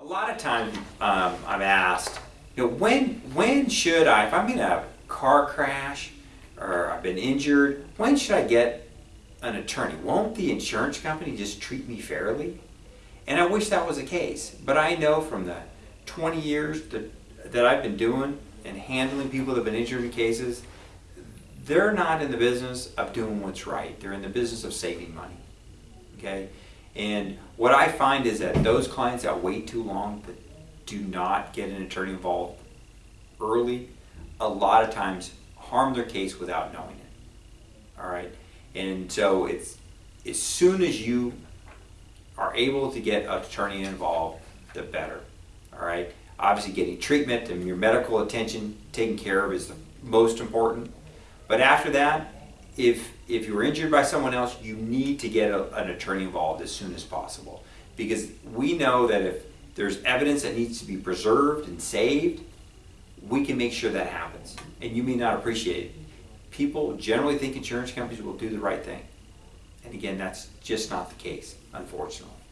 A lot of times um, I'm asked, you know, when when should I, if I'm in a car crash or I've been injured, when should I get an attorney? Won't the insurance company just treat me fairly? And I wish that was the case, but I know from the 20 years that, that I've been doing and handling people that have been injured in cases, they're not in the business of doing what's right. They're in the business of saving money. Okay? And what I find is that those clients that wait too long, that do not get an attorney involved early, a lot of times harm their case without knowing it. All right? And so it's as soon as you are able to get an attorney involved, the better. All right? Obviously, getting treatment and your medical attention taken care of is the most important. But after that, if if you were injured by someone else, you need to get a, an attorney involved as soon as possible. Because we know that if there's evidence that needs to be preserved and saved, we can make sure that happens. And you may not appreciate it. People generally think insurance companies will do the right thing. And again, that's just not the case, unfortunately.